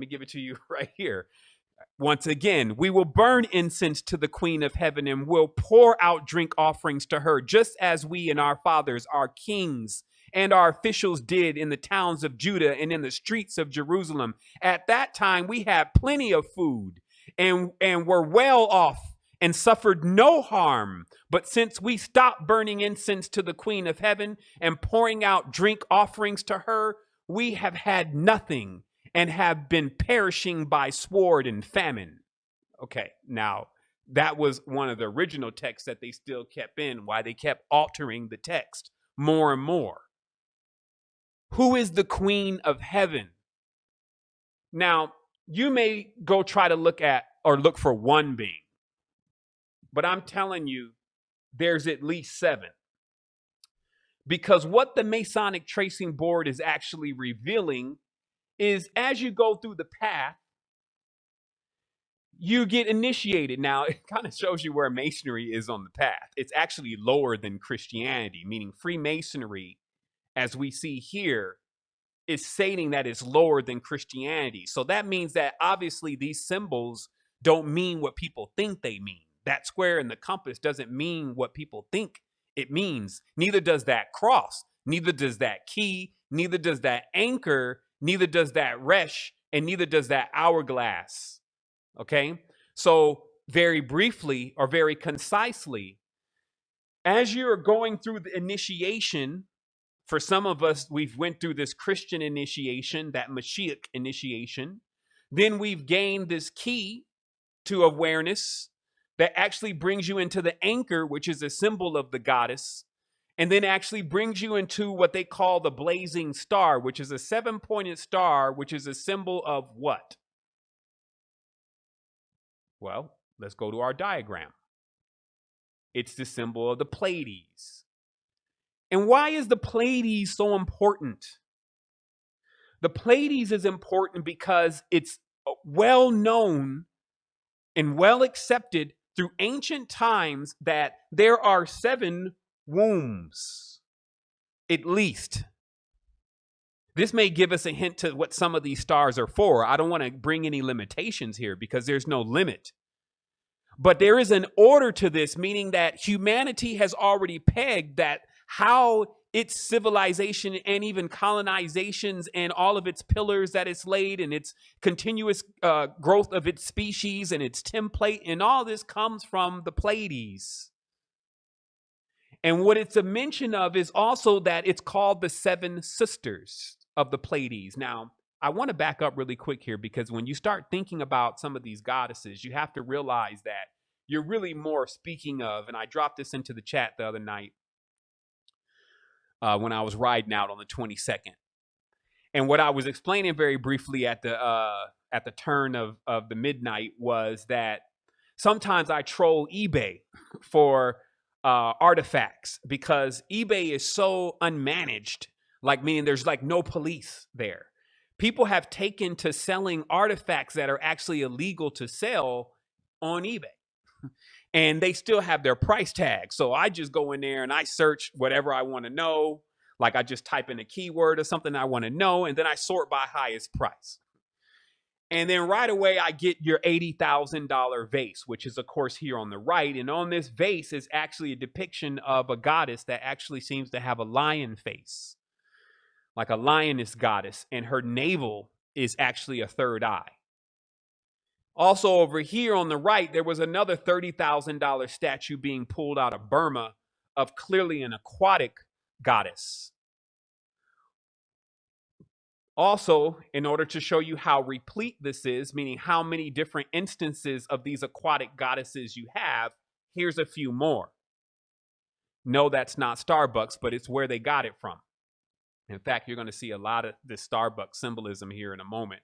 me give it to you right here. Once again, we will burn incense to the Queen of Heaven and will pour out drink offerings to her, just as we and our fathers, our kings, and our officials did in the towns of Judah and in the streets of Jerusalem. At that time, we had plenty of food and, and were well off and suffered no harm. But since we stopped burning incense to the Queen of Heaven and pouring out drink offerings to her, we have had nothing and have been perishing by sword and famine. Okay, now that was one of the original texts that they still kept in, why they kept altering the text more and more. Who is the queen of heaven? Now, you may go try to look at or look for one being, but I'm telling you, there's at least seven. Because what the Masonic tracing board is actually revealing is as you go through the path, you get initiated. Now, it kind of shows you where Masonry is on the path. It's actually lower than Christianity, meaning Freemasonry, as we see here, is stating that it's lower than Christianity. So that means that obviously these symbols don't mean what people think they mean. That square and the compass doesn't mean what people think it means. Neither does that cross. Neither does that key. Neither does that anchor neither does that resh, and neither does that hourglass. Okay? So, very briefly or very concisely, as you're going through the initiation, for some of us, we've went through this Christian initiation, that Mashiach initiation. Then we've gained this key to awareness that actually brings you into the anchor, which is a symbol of the goddess and then actually brings you into what they call the blazing star, which is a seven pointed star, which is a symbol of what? Well, let's go to our diagram. It's the symbol of the Pleiades. And why is the Pleiades so important? The Pleiades is important because it's uh, well known and well accepted through ancient times that there are seven wombs, at least. This may give us a hint to what some of these stars are for. I don't want to bring any limitations here because there's no limit. But there is an order to this, meaning that humanity has already pegged that how its civilization and even colonizations and all of its pillars that it's laid and its continuous uh, growth of its species and its template and all this comes from the Pleiades. And what it's a mention of is also that it's called the seven sisters of the Pleiades. Now, I want to back up really quick here because when you start thinking about some of these goddesses, you have to realize that you're really more speaking of, and I dropped this into the chat the other night uh, when I was riding out on the 22nd. And what I was explaining very briefly at the uh, at the turn of of the midnight was that sometimes I troll eBay for uh, artifacts because eBay is so unmanaged, like meaning there's like no police there. People have taken to selling artifacts that are actually illegal to sell on eBay. And they still have their price tag. So I just go in there and I search whatever I want to know. Like I just type in a keyword or something I want to know, and then I sort by highest price. And then right away, I get your $80,000 vase, which is, of course, here on the right. And on this vase is actually a depiction of a goddess that actually seems to have a lion face, like a lioness goddess. And her navel is actually a third eye. Also, over here on the right, there was another $30,000 statue being pulled out of Burma of clearly an aquatic goddess. Also, in order to show you how replete this is, meaning how many different instances of these aquatic goddesses you have, here's a few more. No, that's not Starbucks, but it's where they got it from. In fact, you're going to see a lot of this Starbucks symbolism here in a moment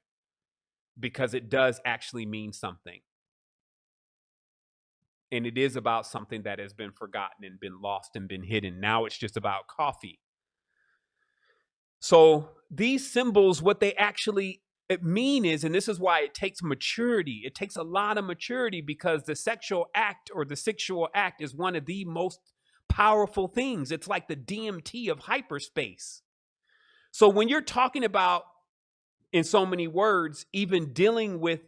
because it does actually mean something. And it is about something that has been forgotten and been lost and been hidden. Now it's just about coffee. So these symbols, what they actually mean is, and this is why it takes maturity. It takes a lot of maturity because the sexual act or the sexual act is one of the most powerful things. It's like the DMT of hyperspace. So when you're talking about in so many words, even dealing with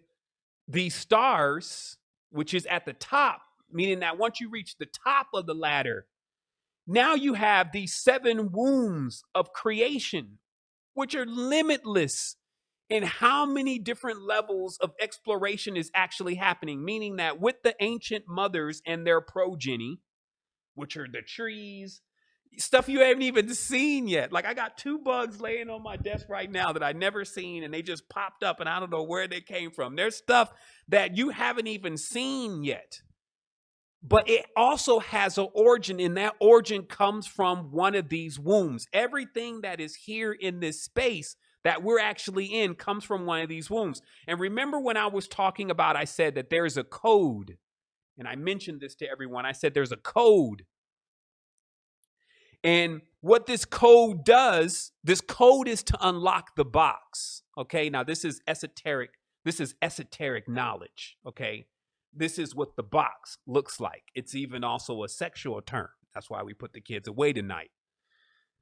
these stars, which is at the top, meaning that once you reach the top of the ladder, now you have these seven wombs of creation, which are limitless in how many different levels of exploration is actually happening. Meaning that with the ancient mothers and their progeny, which are the trees, stuff you haven't even seen yet. Like I got two bugs laying on my desk right now that I never seen and they just popped up and I don't know where they came from. There's stuff that you haven't even seen yet. But it also has an origin, and that origin comes from one of these wombs. Everything that is here in this space that we're actually in comes from one of these wombs. And remember when I was talking about, I said that there's a code, and I mentioned this to everyone. I said there's a code and what this code does, this code is to unlock the box. Okay. Now, this is esoteric. This is esoteric knowledge. Okay. This is what the box looks like. It's even also a sexual term. That's why we put the kids away tonight.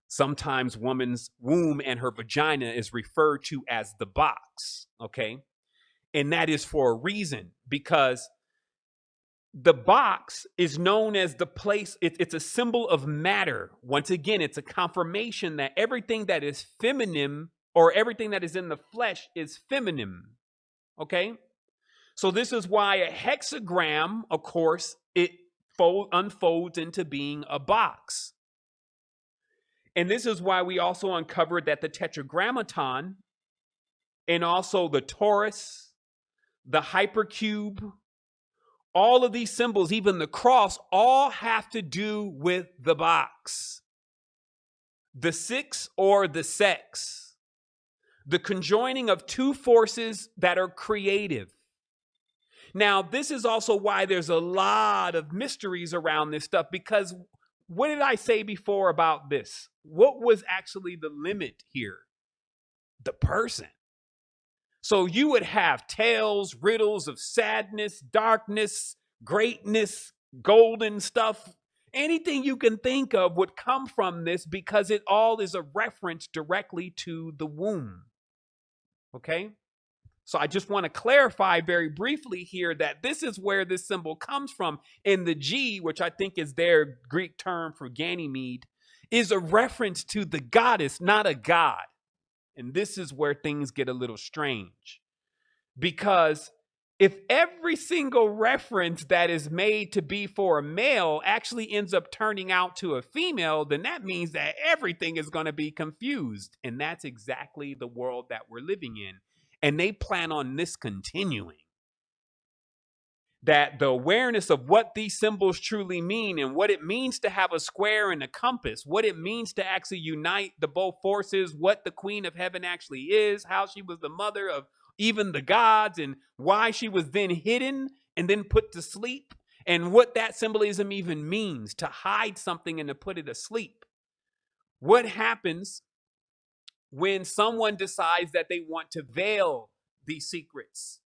Sometimes woman's womb and her vagina is referred to as the box. Okay. And that is for a reason because the box is known as the place it, it's a symbol of matter once again it's a confirmation that everything that is feminine or everything that is in the flesh is feminine okay so this is why a hexagram of course it fold, unfolds into being a box and this is why we also uncovered that the tetragrammaton and also the torus the hypercube all of these symbols, even the cross, all have to do with the box. The six or the sex. The conjoining of two forces that are creative. Now, this is also why there's a lot of mysteries around this stuff because what did I say before about this? What was actually the limit here? The person. So you would have tales, riddles of sadness, darkness, greatness, golden stuff. Anything you can think of would come from this because it all is a reference directly to the womb. Okay? So I just want to clarify very briefly here that this is where this symbol comes from. In the G, which I think is their Greek term for Ganymede, is a reference to the goddess, not a god. And this is where things get a little strange. Because if every single reference that is made to be for a male actually ends up turning out to a female, then that means that everything is going to be confused. And that's exactly the world that we're living in. And they plan on this continuing that the awareness of what these symbols truly mean and what it means to have a square and a compass, what it means to actually unite the both forces, what the Queen of Heaven actually is, how she was the mother of even the gods, and why she was then hidden and then put to sleep, and what that symbolism even means to hide something and to put it asleep. What happens when someone decides that they want to veil these secrets?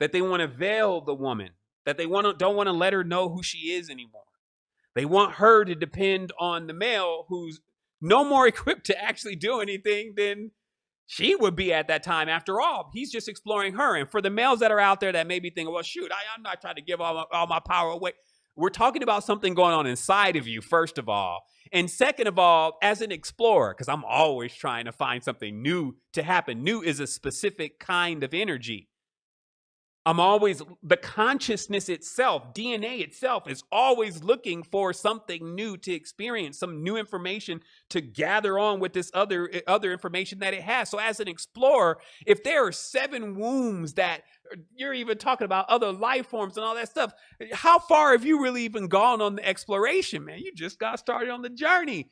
that they want to veil the woman, that they want to, don't want to let her know who she is anymore. They want her to depend on the male who's no more equipped to actually do anything than she would be at that time. After all, he's just exploring her. And for the males that are out there that may be thinking, well, shoot, I, am not trying to give all my, all my power away. We're talking about something going on inside of you, first of all. And second of all, as an explorer, because I'm always trying to find something new to happen. New is a specific kind of energy. I'm always, the consciousness itself, DNA itself, is always looking for something new to experience, some new information to gather on with this other, other information that it has. So, as an explorer, if there are seven wombs that you're even talking about other life forms and all that stuff, how far have you really even gone on the exploration, man? You just got started on the journey.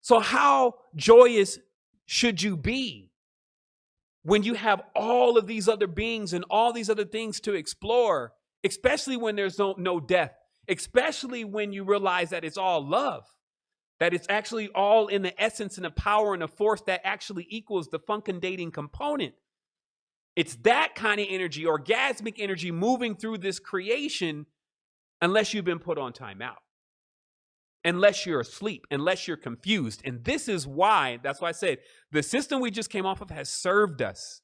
So, how joyous should you be? When you have all of these other beings and all these other things to explore, especially when there's no, no death, especially when you realize that it's all love, that it's actually all in the essence and the power and the force that actually equals the funkendating component. It's that kind of energy, orgasmic energy, moving through this creation, unless you've been put on timeout. Unless you're asleep, unless you're confused. And this is why, that's why I said the system we just came off of has served us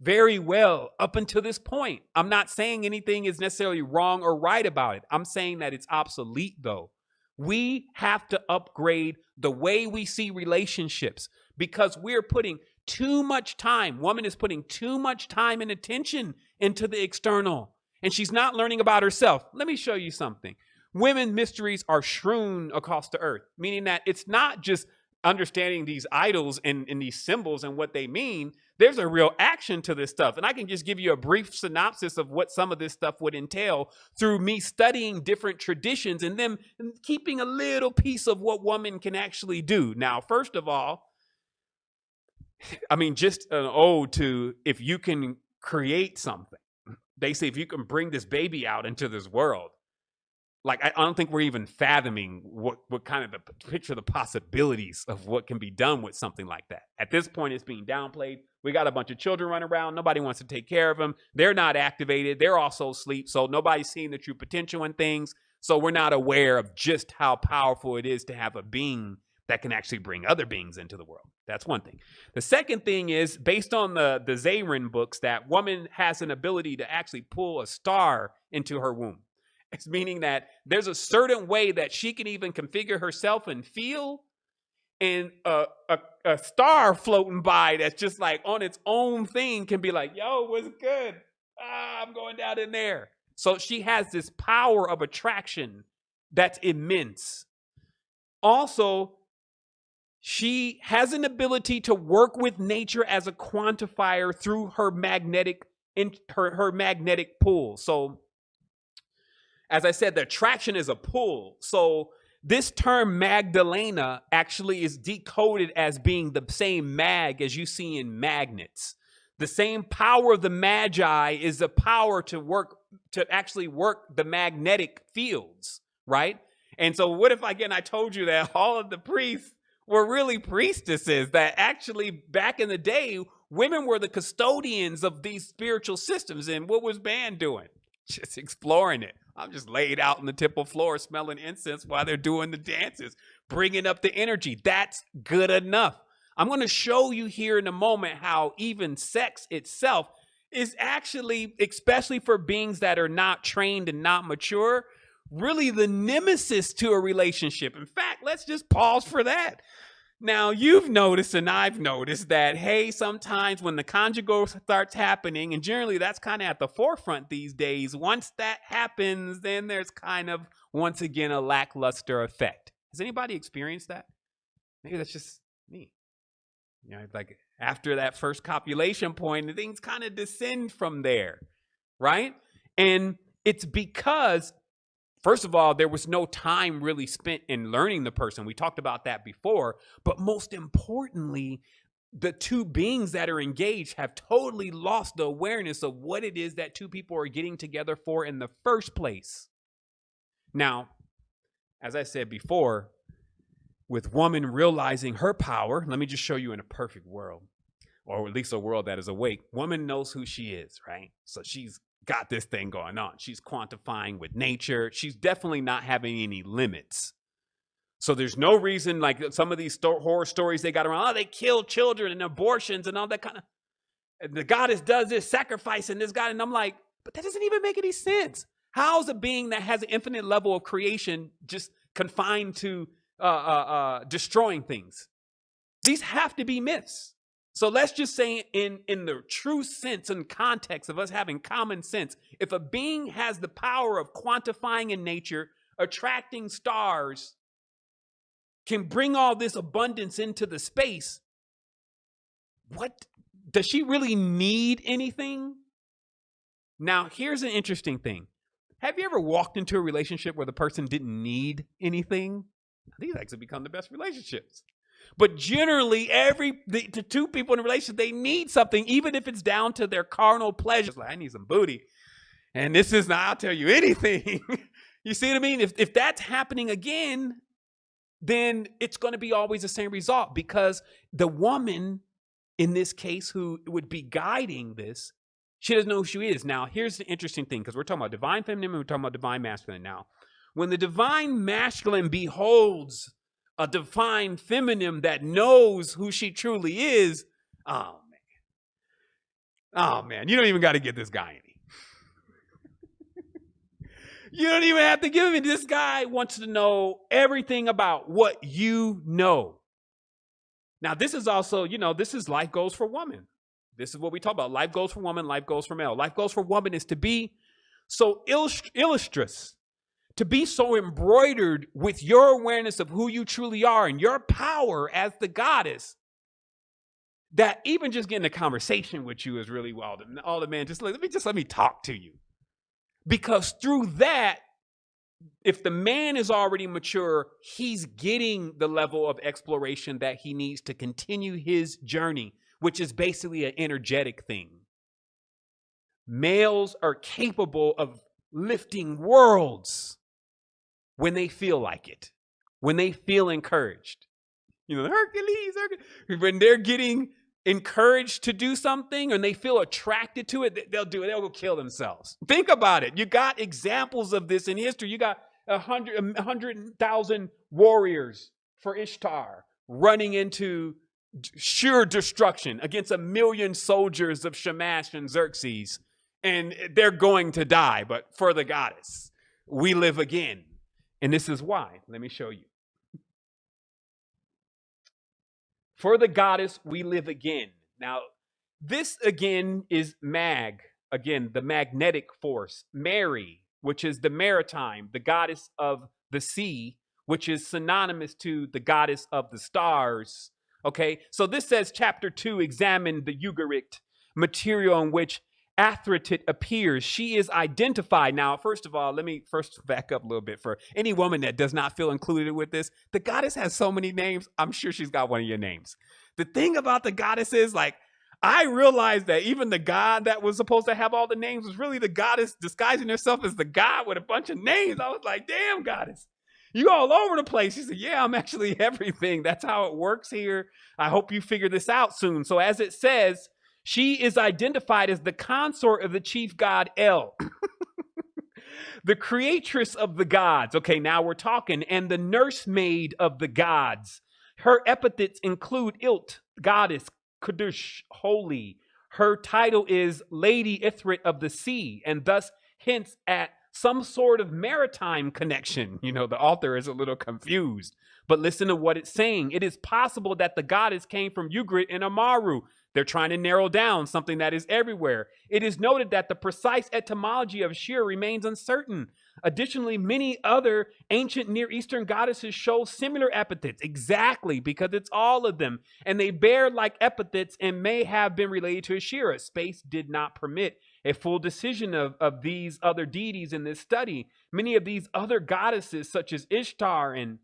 very well up until this point. I'm not saying anything is necessarily wrong or right about it. I'm saying that it's obsolete though. We have to upgrade the way we see relationships because we're putting too much time. Woman is putting too much time and attention into the external and she's not learning about herself. Let me show you something. Women mysteries are strewn across the earth, meaning that it's not just understanding these idols and, and these symbols and what they mean. There's a real action to this stuff. And I can just give you a brief synopsis of what some of this stuff would entail through me studying different traditions and them keeping a little piece of what woman can actually do. Now, first of all, I mean, just an ode to if you can create something. They say if you can bring this baby out into this world, like I, I don't think we're even fathoming what what kind of the picture of the possibilities of what can be done with something like that. At this point, it's being downplayed. We got a bunch of children running around. Nobody wants to take care of them. They're not activated. They're also asleep. So nobody's seeing the true potential in things. So we're not aware of just how powerful it is to have a being that can actually bring other beings into the world. That's one thing. The second thing is based on the the Zayrin books that woman has an ability to actually pull a star into her womb. It's meaning that there's a certain way that she can even configure herself and feel. And a, a, a star floating by that's just like on its own thing can be like, yo, what's good? Ah, I'm going down in there. So she has this power of attraction that's immense. Also, she has an ability to work with nature as a quantifier through her magnetic in her, her magnetic pull. So as I said, the attraction is a pull. So this term Magdalena actually is decoded as being the same mag as you see in magnets. The same power of the magi is the power to work to actually work the magnetic fields, right? And so what if again I told you that all of the priests were really priestesses that actually back in the day women were the custodians of these spiritual systems and what was man doing? Just exploring it. I'm just laid out on the temple floor smelling incense while they're doing the dances, bringing up the energy. That's good enough. I'm going to show you here in a moment how even sex itself is actually, especially for beings that are not trained and not mature, really the nemesis to a relationship. In fact, let's just pause for that. Now, you've noticed and I've noticed that, hey, sometimes when the conjugal starts happening, and generally that's kind of at the forefront these days, once that happens, then there's kind of, once again, a lackluster effect. Has anybody experienced that? Maybe that's just me. You know, like after that first copulation point, things kind of descend from there, right? And it's because First of all, there was no time really spent in learning the person. We talked about that before. But most importantly, the two beings that are engaged have totally lost the awareness of what it is that two people are getting together for in the first place. Now, as I said before, with woman realizing her power, let me just show you in a perfect world, or at least a world that is awake. Woman knows who she is, right? So she's got this thing going on. She's quantifying with nature. She's definitely not having any limits. So there's no reason, like some of these sto- horror stories they got around, oh, they kill children and abortions and all that kind of. And the goddess does this sacrifice and this God, and I'm like, but that doesn't even make any sense. How's a being that has an infinite level of creation just confined to uh, uh, uh, destroying things? These have to be myths. So let's just say in, in the true sense and context of us having common sense, if a being has the power of quantifying in nature, attracting stars, can bring all this abundance into the space, what does she really need anything? Now, here's an interesting thing. Have you ever walked into a relationship where the person didn't need anything? These actually become the best relationships. But generally, every the, the two people in a relationship, they need something, even if it's down to their carnal pleasures. Like, I need some booty. And this is not, I'll tell you anything. you see what I mean? If, if that's happening again, then it's going to be always the same result because the woman in this case who would be guiding this, she doesn't know who she is. Now, here's the interesting thing because we're talking about divine feminine, we're talking about divine masculine now. when the divine masculine beholds a divine feminine that knows who she truly is, oh man. Oh man, you don't even got to get this guy any. you don't even have to give him. This guy wants to know everything about what you know. Now, this is also, you know, this is life goes for woman. This is what we talk about. Life goes for woman, life goes for male. Life goes for woman is to be so illustrious, to be so embroidered with your awareness of who you truly are and your power as the goddess that even just getting a conversation with you is really wild. And All the man, just let me just let me talk to you. Because through that, if the man is already mature, he's getting the level of exploration that he needs to continue his journey, which is basically an energetic thing. Males are capable of lifting worlds when they feel like it, when they feel encouraged. You know, Hercules, Hercules when they're getting encouraged to do something and they feel attracted to it, they'll do it. They'll go kill themselves. Think about it. You got examples of this in history. You got a hundred, a hundred thousand warriors for Ishtar running into sheer destruction against a million soldiers of Shamash and Xerxes. And they're going to die, but for the goddess, we live again. And this is why. Let me show you. For the goddess, we live again. Now, this again is mag, again, the magnetic force. Mary, which is the maritime, the goddess of the sea, which is synonymous to the goddess of the stars. Okay, so this says chapter two, examine the Ugarit material in which Athritit appears. She is identified. Now, first of all, let me first back up a little bit for any woman that does not feel included with this. The goddess has so many names. I'm sure she's got one of your names. The thing about the goddess is like, I realized that even the god that was supposed to have all the names was really the goddess disguising herself as the god with a bunch of names. I was like, damn, goddess. You all over the place. She said, Yeah, I'm actually everything. That's how it works here. I hope you figure this out soon. So, as it says, she is identified as the consort of the chief god El, the creatress of the gods. Okay, now we're talking, and the nursemaid of the gods. Her epithets include Ilt, goddess, Kudush, holy. Her title is Lady Ithrit of the Sea, and thus hints at some sort of maritime connection. You know, the author is a little confused. But listen to what it's saying. It is possible that the goddess came from Ugarit and Amurru, they're trying to narrow down something that is everywhere. It is noted that the precise etymology of Shir remains uncertain. Additionally, many other ancient Near Eastern goddesses show similar epithets, exactly because it's all of them, and they bear like epithets and may have been related to Asherah. Space did not permit a full decision of, of these other deities in this study. Many of these other goddesses, such as Ishtar and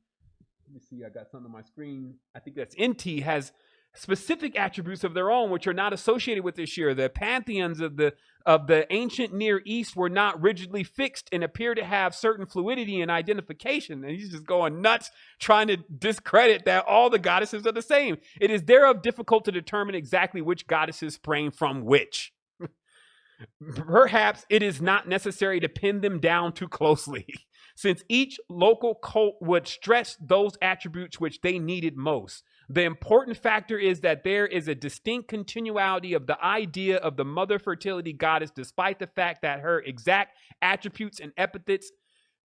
let me see, I got something on my screen. I think that's Inti has specific attributes of their own which are not associated with this year. The pantheons of the of the ancient Near East were not rigidly fixed and appear to have certain fluidity and identification. And he's just going nuts trying to discredit that all the goddesses are the same. It is thereof difficult to determine exactly which goddesses sprang from which. Perhaps it is not necessary to pin them down too closely, since each local cult would stress those attributes which they needed most. The important factor is that there is a distinct continuity of the idea of the mother fertility goddess, despite the fact that her exact attributes and epithets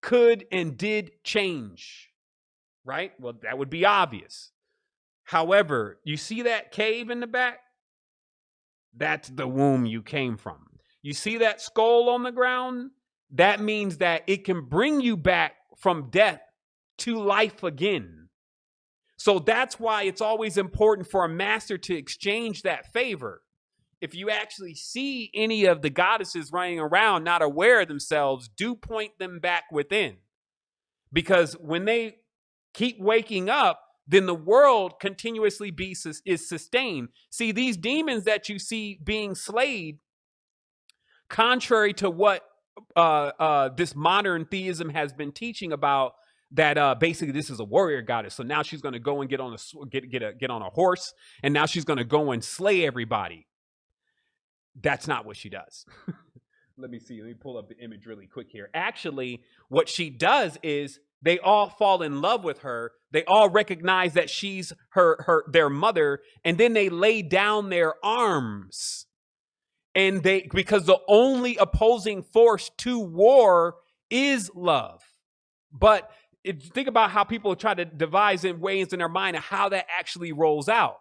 could and did change. Right? Well, that would be obvious. However, you see that cave in the back? That's the womb you came from. You see that skull on the ground? That means that it can bring you back from death to life again. So that's why it's always important for a master to exchange that favor. If you actually see any of the goddesses running around not aware of themselves, do point them back within. Because when they keep waking up, then the world continuously be, is sustained. See, these demons that you see being slayed, contrary to what uh, uh, this modern theism has been teaching about that uh, basically this is a warrior goddess. So now she's going to go and get on a get get a get on a horse, and now she's going to go and slay everybody. That's not what she does. let me see. Let me pull up the image really quick here. Actually, what she does is they all fall in love with her. They all recognize that she's her her their mother, and then they lay down their arms. And they because the only opposing force to war is love. But if, think about how people try to devise in ways in their mind of how that actually rolls out.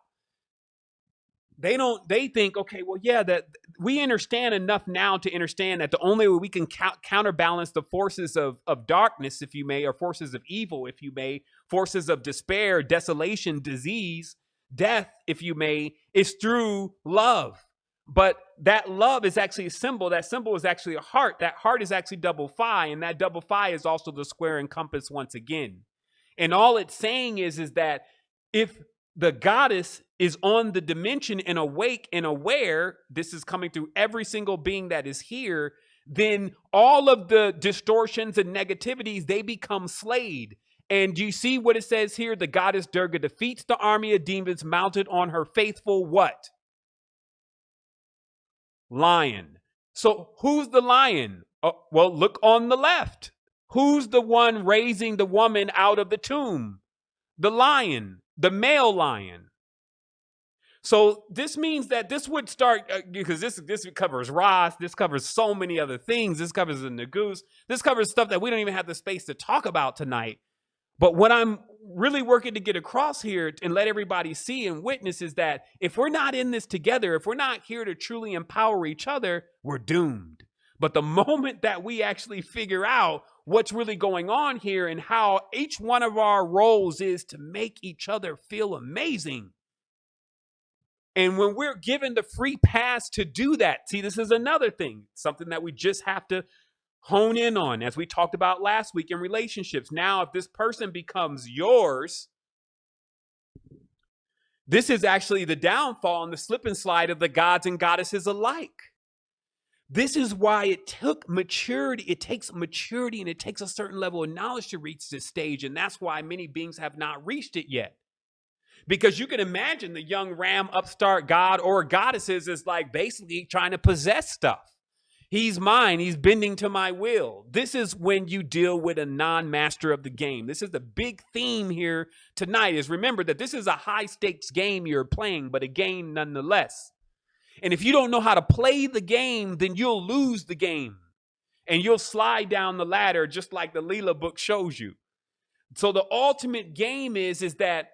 They don't they think okay well yeah that we understand enough now to understand that the only way we can counterbalance the forces of of darkness if you may or forces of evil if you may forces of despair desolation disease death if you may is through love but that love is actually a symbol that symbol is actually a heart that heart is actually double phi and that double phi is also the square and compass once again and all it's saying is is that if the goddess is on the dimension and awake and aware, this is coming through every single being that is here, then all of the distortions and negativities, they become slayed. And you see what it says here? The goddess Durga defeats the army of demons mounted on her faithful what? Lion. So who's the lion? Oh, well, look on the left. Who's the one raising the woman out of the tomb? The lion the male lion. So this means that this would start uh, because this this covers Ross, this covers so many other things. This covers the Nagus, this covers stuff that we don't even have the space to talk about tonight. But what I'm really working to get across here and let everybody see and witness is that if we're not in this together, if we're not here to truly empower each other, we're doomed. But the moment that we actually figure out what's really going on here and how each one of our roles is to make each other feel amazing. And when we're given the free pass to do that, see, this is another thing, something that we just have to hone in on, as we talked about last week in relationships. Now, if this person becomes yours, this is actually the downfall and the slip and slide of the gods and goddesses alike. This is why it took maturity. It takes maturity and it takes a certain level of knowledge to reach this stage. And that's why many beings have not reached it yet. Because you can imagine the young ram upstart god or goddesses is like basically trying to possess stuff. He's mine. He's bending to my will. This is when you deal with a non-master of the game. This is the big theme here tonight is remember that this is a high stakes game you're playing, but a game nonetheless. And if you don't know how to play the game, then you'll lose the game. And you'll slide down the ladder just like the Leela book shows you. So the ultimate game is is that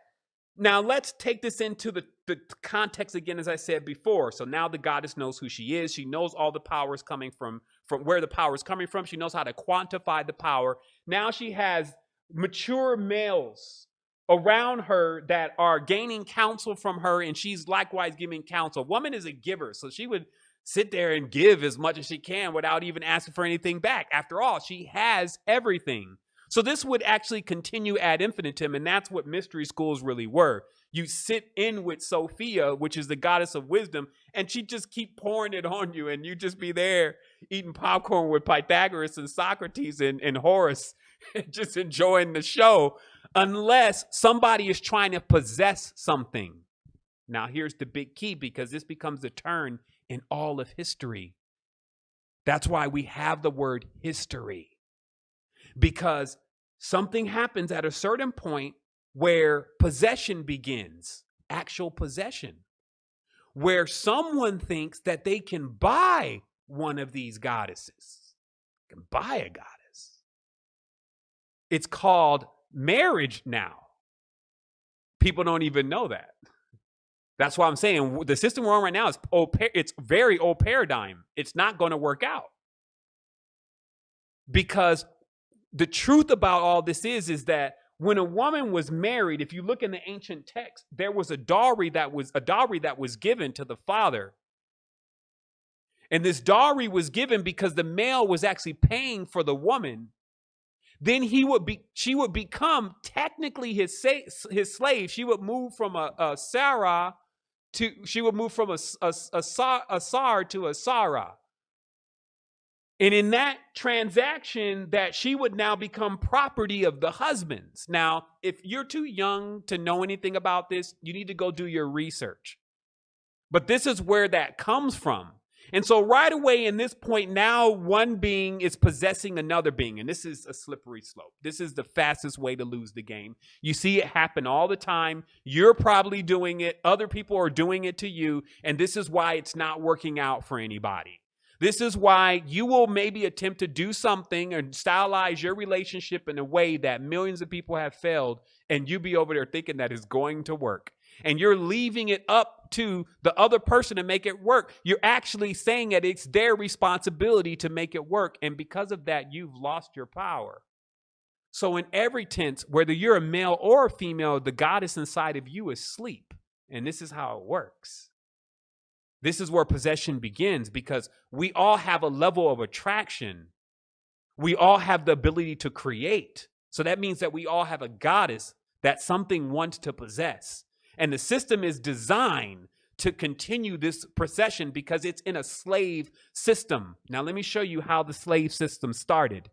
now let's take this into the, the context again, as I said before. So now the goddess knows who she is. She knows all the power is coming from, from where the power is coming from. She knows how to quantify the power. Now she has mature males around her that are gaining counsel from her, and she's likewise giving counsel. Woman is a giver, so she would sit there and give as much as she can without even asking for anything back. After all, she has everything. So this would actually continue ad infinitum, and that's what mystery schools really were. You sit in with Sophia, which is the goddess of wisdom, and she just keep pouring it on you, and you just be there eating popcorn with Pythagoras and Socrates and, and Horace, just enjoying the show unless somebody is trying to possess something. Now, here's the big key because this becomes a turn in all of history. That's why we have the word history. Because something happens at a certain point where possession begins, actual possession, where someone thinks that they can buy one of these goddesses, can buy a goddess. It's called marriage now. People don't even know that. That's why I'm saying the system we're on right now is old, it's very old paradigm. It's not going to work out. Because the truth about all this is is that when a woman was married, if you look in the ancient text, there was a dowry that was a dowry that was given to the father. And this dowry was given because the male was actually paying for the woman. Then he would be she would become technically his his slave. She would move from a, a sarah to she would move from a, a, a, a sar to a sarah and in that transaction that she would now become property of the husbands now if you're too young to know anything about this you need to go do your research but this is where that comes from And so, right away, in this point, now one being is possessing another being. And this is a slippery slope. This is the fastest way to lose the game. You see it happen all the time. You're probably doing it, other people are doing it to you. And this is why it's not working out for anybody. This is why you will maybe attempt to do something and stylize your relationship in a way that millions of people have failed, and you be over there thinking that is going to work. And you're leaving it up to the other person to make it work. You're actually saying that it's their responsibility to make it work. And because of that, you've lost your power. So, in every tense, whether you're a male or a female, the goddess inside of you is sleep. And this is how it works. This is where possession begins because we all have a level of attraction. We all have the ability to create. So that means that we all have a goddess that something wants to possess. And the system is designed to continue this procession because it's in a slave system. Now, let me show you how the slave system started.